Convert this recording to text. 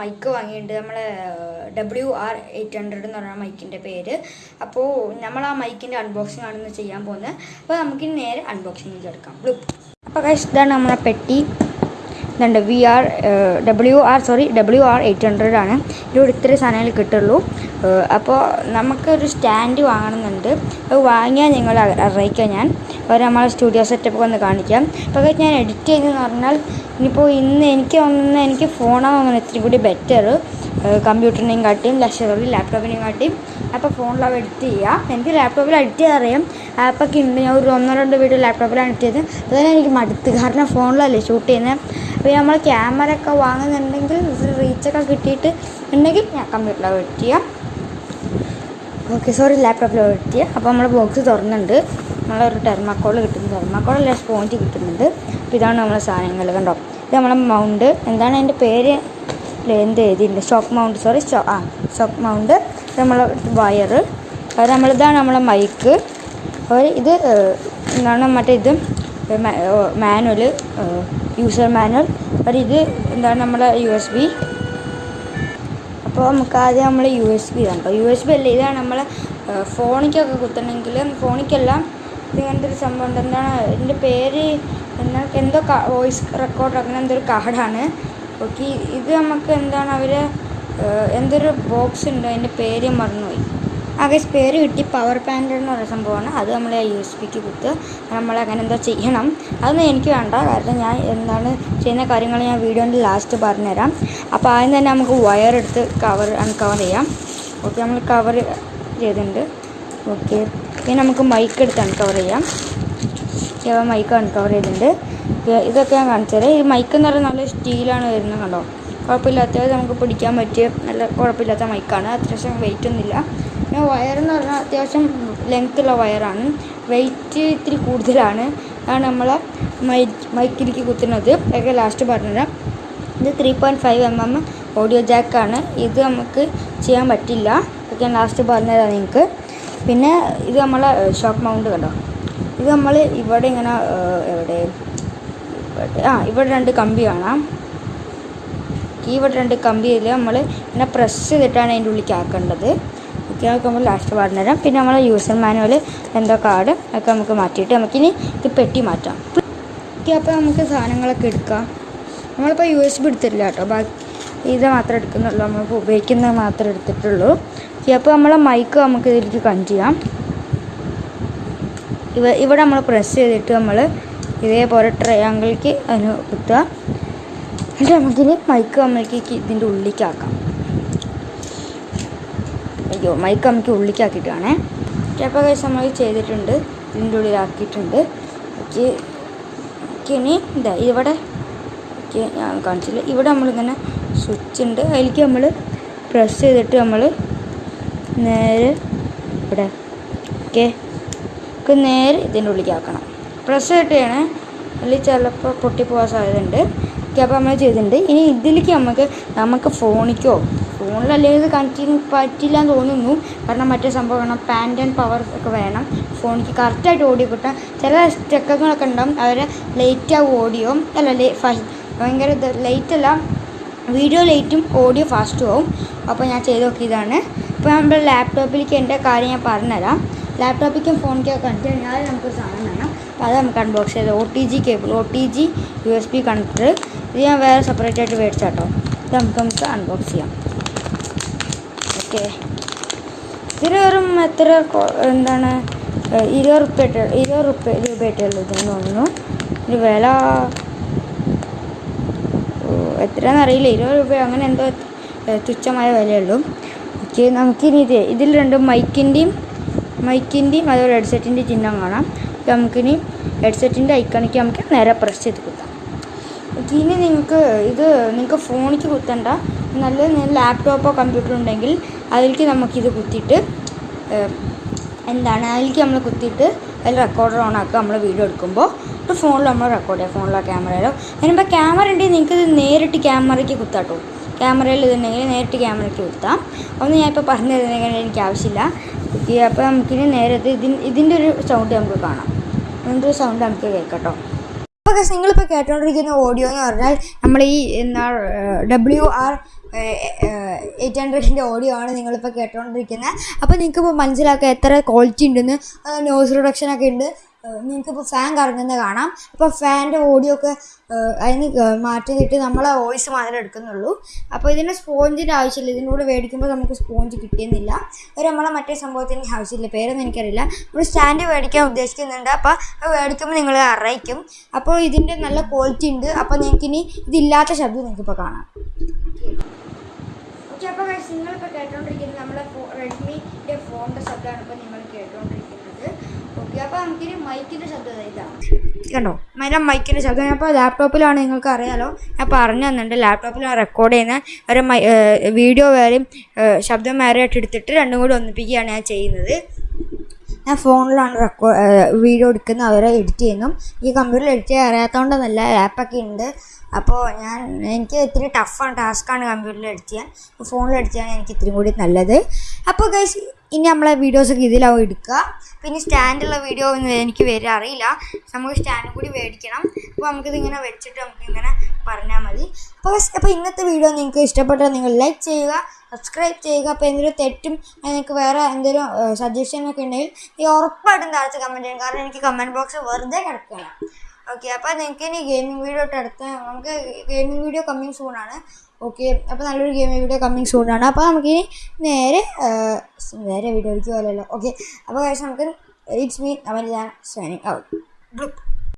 Mic വാങ്ങിയിട്ടുണ്ട്. നമ്മളെ W R eight hundred എന്ന് പറഞ്ഞ മൈക്കിന്റെ പേര്. അപ്പോൾ നമ്മൾ ആ മൈക്കിന്റെ അൺബോക്സിംഗ് ആണെന്ന് ചെയ്യാൻ പോകുന്നത്. അപ്പോൾ നമുക്ക് നേരെ അൺബോക്സിംഗ് എടുക്കാം അപ്പോൾ കഴിച്ച് ഇതാണ് നമ്മളെ പെട്ടി. ഇതുണ്ട് V R W R sorry W R eight hundred ആണ്. ഇതിലൂടെ ഇത്രയും സാധനങ്ങൾ കിട്ടുള്ളൂ. അപ്പോൾ നമുക്കൊരു സ്റ്റാൻഡ് വാങ്ങണമെന്നുണ്ട്. അത് വാങ്ങിയാൽ നിങ്ങൾ അറിയിക്കാം ഞാൻ. അവർ നമ്മളെ സ്റ്റുഡിയോ സെറ്റപ്പ് ഒന്ന് കാണിക്കാം. അപ്പോൾ ഞാൻ എഡിറ്റ് ചെയ്തെന്ന് പറഞ്ഞാൽ ഇനിയിപ്പോൾ ഇന്ന് എനിക്ക് തോന്നുന്നത് എനിക്ക് ഫോണാണ് തോന്നുന്നത് ഇത്തിരി കൂടി ബെറ്റർ കമ്പ്യൂട്ടറിനെയും കാട്ടിയും ലക്ഷറി ലാപ്ടോപ്പിനെയും കാട്ടിയും. അപ്പോൾ ഫോണിലാണ് എഡിറ്റ് ചെയ്യുക എനിക്ക് ലാപ്ടോപ്പിൽ എഡിറ്റ് ചെയ്യാൻ അറിയാം. ആപ്പൊക്കെ ഉണ്ട്. ഞാൻ ഒരു ഒന്നോ രണ്ടോ വീഡിയോ ലാപ്ടോപ്പിലാണ് എഡിറ്റ് ചെയ്തത്. അതുപോലെ എനിക്ക് മടുത്ത്. കാരണം ഫോണിലല്ലേ ഷൂട്ട് ചെയ്യുന്നത് അപ്പോൾ നമ്മൾ ക്യാമറ ഒക്കെ വാങ്ങുന്നുണ്ടെങ്കിൽ റീച്ചൊക്കെ കിട്ടിയിട്ട് ഉണ്ടെങ്കിൽ ഞാൻ കമ്പ്യൂട്ടറിലാണ് എഡിറ്റ് ചെയ്യാം. ഓക്കെ സോറി ലാപ്ടോപ്പിൽ ചെയ്യാം അപ്പോൾ നമ്മൾ ബോക്സ് തുറന്നുണ്ട് നമ്മളൊരു ടെർമാക്കോൾ കിട്ടുന്നു. ടെർമാക്കോൾ അല്ല സ്പോഞ്ച് കിട്ടുന്നുണ്ട്. അപ്പോൾ ഇതാണ് നമ്മളെ സാധനങ്ങൾ കണ്ടോ? ഇത് നമ്മളെ മൗണ്ട് എന്താണ് അതിന്റെ പേര്? എന്ത് എഴുതിയിട്ടുണ്ട്? ഷോക്ക് മൗണ്ട് സോറി ഷോ ആ ഷോക്ക് മൗണ്ട് നമ്മളെ വയറ് അത് നമ്മളിതാണ് നമ്മളെ മൈക്ക് അപ്പോൾ ഇത് എന്താണ് മറ്റേ ഇത്? മാനുവൽ യൂസർ മാനുവൽ അപ്പോൾ ഇത് എന്താണ് നമ്മളെ യു എസ് ബി അപ്പോൾ നമുക്ക് ആദ്യം നമ്മൾ യു എസ് ബി കണ്ടോ യു എസ് ബി അല്ല ഇതാണ് നമ്മൾ ഫോണിക്കൊക്കെ കുത്തണമെങ്കിൽ ഫോണിക്കല്ല ഇങ്ങനത്തെ ഒരു സംഭവം ഉണ്ട്. എന്താണ് ഇതിന്റെ പേര് എന്നാൽ എന്തോ വോയിസ് റെക്കോർഡർ അങ്ങനെ എന്തോ ഒരു കാർഡാണ്. ഓക്കെ ഇത് നമുക്ക് എന്താണ് അവർ എന്തൊരു ബോക്സ് ഉണ്ട്? അതിന്റെ പേര് മറന്നുപോയി. ആകെ സ്പെയർ കിട്ടി പവർ പാന്റ് എന്ന് പറയുന്ന സംഭവമാണ്. അത് നമ്മൾ യു എസ് ബിക്ക് കുത്ത് നമ്മൾ അങ്ങനെ എന്താ ചെയ്യണം. അതൊന്നും എനിക്ക് വേണ്ട. കാരണം ഞാൻ എന്താണ് ചെയ്യുന്ന കാര്യങ്ങൾ ഞാൻ വീഡിയോന്റെ ലാസ്റ്റ് പറഞ്ഞുതരാം. അപ്പോൾ ആദ്യം തന്നെ നമുക്ക് വയർ എടുത്ത് കവർ അൺകവർ ചെയ്യാം. ഓക്കെ നമ്മൾ കവർ ചെയ്തിട്ടുണ്ട്. ഓക്കെ ഇനി നമുക്ക് മൈക്ക് എടുത്ത് അൺകവർ ചെയ്യാം. ഓക്കെ മൈക്ക് അൺകവർ ചെയ്തിട്ടുണ്ട്. ഇതൊക്കെ ഞാൻ കാണിച്ചു തരാം. ഈ മൈക്ക് എന്ന് പറയുന്നത് നല്ല സ്റ്റീലാണ് വരുന്നത് കണ്ടോ? കുഴപ്പമില്ലാത്ത നമുക്ക് പിടിക്കാൻ പറ്റിയ നല്ല കുഴപ്പമില്ലാത്ത മൈക്കാണ് അത്യാവശ്യം വെയിറ്റ് ഒന്നുമില്ല. പിന്നെ വയർ എന്ന് പറഞ്ഞാൽ അത്യാവശ്യം ലെങ്ത്തുള്ള വയറാണ്. വെയിറ്റ് ഇത്തിരി കൂടുതലാണ്. അതാണ് നമ്മളെ മൈ മൈക്കിലേക്ക് കുത്തുന്നത്. ഒക്കെ ലാസ്റ്റ് പറഞ്ഞുതരാം. ഇത് three point five M M audio ജാക്കാണ് ഇത് നമുക്ക് ചെയ്യാൻ പറ്റില്ല. ഇതൊക്കെ ഞാൻ ലാസ്റ്റ് പറഞ്ഞുതരാം നിങ്ങൾക്ക്. പിന്നെ ഇത് നമ്മളെ ഷോക്ക് മൗണ്ട് കണ്ടോ? ഇത് നമ്മൾ ഇവിടെ ഇങ്ങനെ എവിടെ? ആ ഇവിടെ രണ്ട് കമ്പി കാണാം. ഇവിടെ രണ്ട് കമ്പിയിൽ നമ്മൾ ഇങ്ങനെ പ്രസ് ചെയ്തിട്ടാണ് അതിന്റെ ഉള്ളിലേക്ക് ആക്കേണ്ടത് അതൊക്കെ നമ്മൾ ലാസ്റ്റ് പറഞ്ഞുതരാം പിന്നെ നമ്മൾ യൂസർ മാനുവൽ എന്തോ കാർഡ് ഒക്കെ നമുക്ക് മാറ്റിയിട്ട് നമുക്കിനി ഇത് പെട്ടി മാറ്റാം. ഓക്കെ അപ്പോൾ നമുക്ക് സാധനങ്ങളൊക്കെ എടുക്കാം. നമ്മളിപ്പോൾ യു എസ് ബി എടുത്തിട്ടില്ല കേട്ടോ. ബാക്കി ഇത് മാത്രമേ എടുക്കുന്നുള്ളൂ. നമ്മളിപ്പോൾ ഉപയോഗിക്കുന്നത് മാത്രമേ എടുത്തിട്ടുള്ളൂ. ഓക്കെ അപ്പോൾ നമ്മളെ മൈക്ക് നമുക്ക് ഇതിലേക്ക് കണക്ട് ചെയ്യാം. ഇവ ഇവിടെ നമ്മൾ പ്രസ് ചെയ്തിട്ട് നമ്മൾ ഇതേപോലെ ട്രയാങ്കിൾക്ക് അതിന് കുത്തുക. എന്നിട്ട് നമുക്കിനി മൈക്ക് നമ്മൾക്ക് ഇതിന്റെ ഉള്ളിലേക്ക് അയ്യോ മൈക്ക് നമുക്ക് ഉള്ളിക്കാക്കിയിട്ടാണേ. കാണേ അപ്പോൾ നമ്മൾ ചെയ്തിട്ടുണ്ട്. ഇതിന്റെ ഉള്ളിലാക്കിയിട്ടുണ്ട്. ഓക്കെ ഓക്കെ ഇനി ഇതാ ഇവിടെ ഓക്കെ ഞാൻ കാണിച്ചില്ല. ഇവിടെ നമ്മളിങ്ങനെ സ്വിച്ച് ഉണ്ട്. അതിലേക്ക് നമ്മൾ പ്രസ് ചെയ്തിട്ട് നമ്മൾ നേരെ ഇവിടെ ഓക്കെ നമുക്ക് നേരെ ഇതിന്റെ ഉള്ളിലേക്ക് ആക്കണം പ്രസ് ചെയ്തിട്ടാണ് അതിൽ ചിലപ്പോൾ പൊട്ടിപ്പോകാൻ സാധ്യതയുണ്ട്. ഓക്കെ അപ്പോൾ നമ്മൾ ചെയ്തിട്ടുണ്ട്. ഇനി ഇതിലേക്ക് നമുക്ക് നമുക്ക് ഫോണിക്കോ ഫോണിലല്ലെങ്കിൽ ഇത് കണക്ട് ചെയ്യാൻ പറ്റില്ല എന്ന് തോന്നുന്നു. കാരണം മറ്റേ സംഭവം വേണം. പാന്റ് ആൻഡ് പവർ ഒക്കെ വേണം. ഫോണിക്ക് കറക്റ്റായിട്ട് ഓഡിയോ കിട്ടാൻ. ചില സ്റ്റെക്കങ്ങളൊക്കെ ഉണ്ടാവും. അവരെ ലേറ്റ് ആവും ഓഡിയോ അല്ല ലേ ഭയങ്കര ഇത് ലേറ്റ് അല്ല. വീഡിയോ ലേറ്റും ഓഡിയോ ഫാസ്റ്റും ആവും. അപ്പോൾ ഞാൻ ചെയ്ത് നോക്കിയതാണ്. ഇപ്പോൾ നമ്മുടെ ലാപ്ടോപ്പിലേക്ക് എന്റെ കാര്യം ഞാൻ പറഞ്ഞുതരാം. ലാപ്ടോപ്പിലേക്കും ഫോണിലേക്കും കണക്ട് കഴിഞ്ഞാൽ നമുക്ക് സാധനം വേണം. അപ്പോൾ അത് നമുക്ക് അൺബോക്സ് ചെയ്ത് O T G cable O T G U S B connector ഇത് ഞാൻ വേറെ സെപ്പറേറ്റ് ആയിട്ട് മേടിച്ചാട്ടോ. ഇത് നമുക്ക് നമുക്ക് അൺബോക്സ് ചെയ്യാം. ഓക്കെ. ഇതിന് വെറും എത്ര എന്താണ് ഇരുപത് റുപ്യ ഇരുപത് റുപ്യ രൂപയായിട്ടേ ഉള്ളൂ ഇതെന്ന് തോന്നുന്നു. ഒരു വില എത്രയാണെന്നറിയില്ല ഇരുപത് രൂപ അങ്ങനെ എന്തോ തുച്ഛമായ വിലയുള്ളൂ. ഓക്കെ നമുക്കിനി ഇത് ഇതിൽ രണ്ട് മൈക്കിന്റെയും മൈക്കിന്റെയും അതുപോലെ ഹെഡ്സെറ്റിന്റെ ചിഹ്നം കാണാം. നമുക്കിനി ഹെഡ്സെറ്റിന്റെ ഐക്കണിക്ക് നമുക്ക് നേരെ പ്രസ് ചെയ്ത് കുത്താം ഓക്കെ ഇനി നിങ്ങൾക്ക് ഇത് നിങ്ങൾക്ക് ഫോണിക്ക് കുത്തണ്ട. നല്ല ലാപ്ടോപ്പോ കമ്പ്യൂട്ടറോ ഉണ്ടെങ്കിൽ അതിലേക്ക് നമുക്കിത് കുത്തിയിട്ട് എന്താണ് അതിലേക്ക് നമ്മൾ കുത്തിയിട്ട് അതിൽ റെക്കോർഡർ ഓൺ ആക്കുക നമ്മൾ വീഡിയോ എടുക്കുമ്പോൾ ഇപ്പോൾ ഫോണിൽ നമ്മൾ റെക്കോർഡ് ചെയ്യുക ഫോണിലോ ക്യാമറയിലോ അതിനിപ്പോൾ ക്യാമറ ഉണ്ടെങ്കിൽ നിങ്ങൾക്ക് ഇത് നേരിട്ട് ക്യാമറയ്ക്ക് കുത്താട്ടോ. ക്യാമറയിൽ ഇതുണ്ടെങ്കിൽ നേരിട്ട് ക്യാമറയ്ക്ക് കുത്താം. ഒന്നും ഞാൻ ഇപ്പോൾ പറഞ്ഞു തരുന്നെങ്കിൽ എനിക്ക് ആവശ്യമില്ല. അപ്പോൾ നമുക്കിനി നേരത്തെ ഇത് ഇതിൻ ഇതിന്റെ ഒരു സൗണ്ട് നമുക്ക് കാണാം. ഇതിന്റെ ഒരു സൗണ്ട് നമുക്ക് കേൾക്കട്ടോ അപ്പോൾ ഗസ് നിങ്ങളിപ്പോൾ കേട്ടുകൊണ്ടിരിക്കുന്ന ഓഡിയോ എന്ന് പറഞ്ഞാൽ നമ്മൾ ഈ എന്താ ഡബ്ല്യു ആർ എയ്റ്റ് ഹൺഡ്രഡിന്റെ ഓഡിയോ ആണ് നിങ്ങളിപ്പോൾ കേട്ടുകൊണ്ടിരിക്കുന്നത് അപ്പോൾ നിങ്ങൾക്കിപ്പോൾ മനസ്സിലാക്കുക എത്ര ക്വാളിറ്റി ഉണ്ടെന്ന് നോയ്സ് റിഡക്ഷനൊക്കെ ഉണ്ട്. നിങ്ങൾക്കിപ്പോൾ ഫാൻ കറങ്ങുന്നത് കാണാം. അപ്പോൾ ഫാനിന്റെ ഓഡിയോ ഒക്കെ അതിന് മാറ്റിയിട്ട് നമ്മളെ വോയിസ് മാത്രമേ എടുക്കുന്നുള്ളൂ. അപ്പോൾ ഇതിന് സ്പോഞ്ചിന്റെ ആവശ്യമില്ല. ഇതിന്റെ കൂടെ മേടിക്കുമ്പോൾ നമുക്ക് സ്പോഞ്ച് കിട്ടിയെന്നില്ല. ഒരു നമ്മളെ മറ്റേ സംഭവത്തിന് ആവശ്യമില്ല. പേരൊന്നും എനിക്കറിയില്ല. നമ്മൾ സ്റ്റാൻഡ് മേടിക്കാൻ ഉദ്ദേശിക്കുന്നുണ്ട്. അപ്പോൾ അത് മേടിക്കുമ്പോൾ നിങ്ങൾ അറിയിക്കും. അപ്പോൾ ഇതിന്റെ നല്ല ക്വാളിറ്റി ഉണ്ട്. അപ്പോൾ നിങ്ങൾക്ക് ഇനി ഇതില്ലാത്ത ശബ്ദം നിങ്ങൾക്കിപ്പോൾ കാണാം. ഓക്കെ അപ്പോൾ നിങ്ങളിപ്പോൾ കേട്ടോണ്ടിരിക്കുന്നത് നമ്മുടെ റെഡ്മിന്റെ ഫോണിന്റെ ശബ്ദമാണ് ഇപ്പോൾ നിങ്ങൾ കേട്ടോണ്ടിരിക്കുന്നത്. ഓക്കെ അപ്പോൾ നമുക്കിനി മൈക്കിന്റെ ശബ്ദം ഇതാണ് കണ്ടോ? അതിന്റെ മൈക്കിന്റെ ശബ്ദം. ഞാൻ ഇപ്പോൾ ലാപ്ടോപ്പിലാണ് നിങ്ങൾക്ക് അറിയാലോ. ഞാൻ പറഞ്ഞു തന്നിട്ടുണ്ട് ലാപ്ടോപ്പിലാണ് റെക്കോർഡ് ചെയ്യുന്ന ഒരു മൈ വീഡിയോ വേറെയും ശബ്ദം വേറെ ആയിട്ട് എടുത്തിട്ട് രണ്ടും കൂടി ഒന്നിപ്പിക്കുകയാണ് ഞാൻ ചെയ്യുന്നത്. ഞാൻ ഫോണിലാണ് റെക്കോർഡ് വീഡിയോ എടുക്കുന്നത്. അവരെ എഡിറ്റ് ചെയ്യുന്നു. ഈ കമ്പ്യൂട്ടറിൽ എഡിറ്റ് ചെയ്യാൻ അറിയാത്തതുകൊണ്ട് നല്ല ആപ്പൊക്കെ ഉണ്ട്. അപ്പോൾ ഞാൻ എനിക്ക് ഇത്തിരി ടഫാണ് ടാസ്ക്കാണ് കമ്പ്യൂട്ടറിൽ എഡിറ്റ് ചെയ്യാൻ. ഫോണിൽ എഡിറ്റ് ചെയ്യാൻ എനിക്ക് ഇത്തിരി കൂടി നല്ലത്. അപ്പോൾ ഗൈസ് ഇനി നമ്മളെ വീഡിയോസൊക്കെ ഇതിലാവും എടുക്കുക. പിന്നെ സ്റ്റാൻഡുള്ള വീഡിയോ ഒന്നും എനിക്ക് വരെ അറിയില്ല. നമുക്ക് സ്റ്റാൻഡും കൂടി മേടിക്കണം. അപ്പോൾ നമുക്കിത് ഇങ്ങനെ വെച്ചിട്ട് നമുക്ക് ഇങ്ങനെ പറഞ്ഞാൽ മതി. അപ്പോൾ അപ്പോൾ ഇന്നത്തെ വീഡിയോ നിങ്ങൾക്ക് ഇഷ്ടപ്പെട്ടാൽ നിങ്ങൾ ലൈക്ക് ചെയ്യുക സബ്സ്ക്രൈബ് ചെയ്യുക. അപ്പോൾ എന്തെങ്കിലും തെറ്റും നിങ്ങൾക്ക് വേറെ എന്തെങ്കിലും സജഷനൊക്കെ ഉണ്ടെങ്കിൽ ഈ ഉറപ്പായിട്ടും താഴത്ത് കമന്റ് ചെയ്യണം. കാരണം എനിക്ക് കമന്റ് ബോക്സ് വെറുതെ കിടക്കുകയാണ്. ഓക്കെ അപ്പോൾ നിങ്ങൾക്ക് ഇനി ഗെയിമിംഗ് വീഡിയോ ഇട്ട് അടുത്ത് നമുക്ക് ഗെയിമിംഗ് വീഡിയോ കമ്മിങ് സൂണാണ് ഓക്കെ അപ്പോൾ നല്ലൊരു ഗെയിമിംഗ് വീഡിയോ കമ്മിങ് സൂണാണ് അപ്പോൾ നമുക്കിനി നേരെ നേരെ വീഡിയോയ്ക്ക് പോലല്ലോ ഓക്കെ അപ്പോൾ കഴിച്ച് നമുക്ക് ഇറ്റ്സ് മീ അവൻ ഞാൻ സൈനിങ് ഔട്ട്